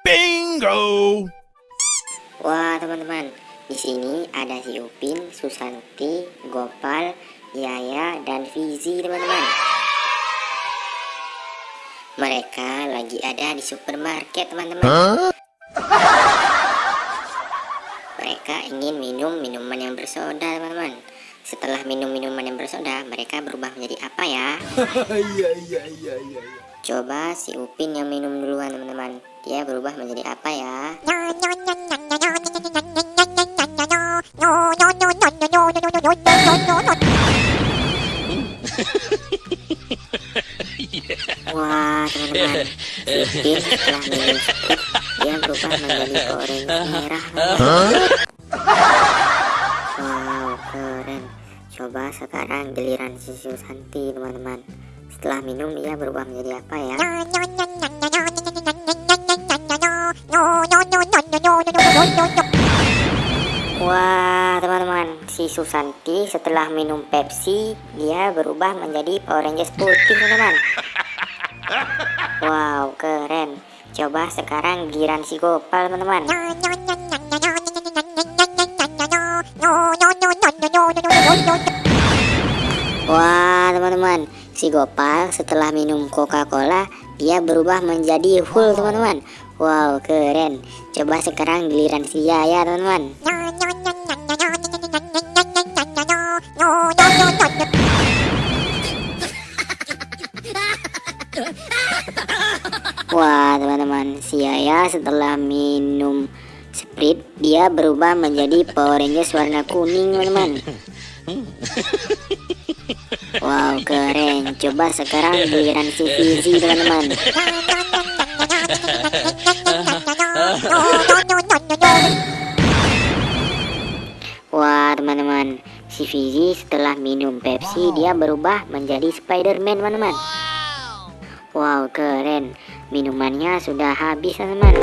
Bingo! Wah teman-teman, di sini ada si Upin, Susanti, Gopal, Yaya, dan Fizi teman-teman. Mereka lagi ada di supermarket teman-teman. Mereka ingin minum minuman yang bersoda teman-teman. Setelah minum minuman yang bersoda, mereka berubah menjadi apa ya? Iya, iya, iya, iya. Coba si Upin yang minum duluan teman-teman. Dia berubah menjadi apa ya? Wah teman-teman, minum sedikit, dia berubah menjadi orange merah. Wow, keren. Coba sekarang giliran si Susanti teman-teman. Setelah minum dia berubah menjadi apa ya? Wah teman-teman si Susanti setelah minum Pepsi dia berubah menjadi Power Rangers putih teman-teman. Wow keren. Coba sekarang giliran si Gopal teman-teman. Wah teman-teman si Gopal setelah minum Coca-Cola dia berubah menjadi full teman-teman Wow keren. Coba sekarang giliran si Yaya teman-teman. Wah teman-teman si Yaya setelah minum Sprite dia berubah menjadi Power Rangers warna kuning teman-teman. Wow keren. Coba sekarang giliran si Fizi teman-teman Si Fizi setelah minum Pepsi Dia berubah menjadi Spider-Man teman-teman. Wow keren. Minumannya sudah habis teman-teman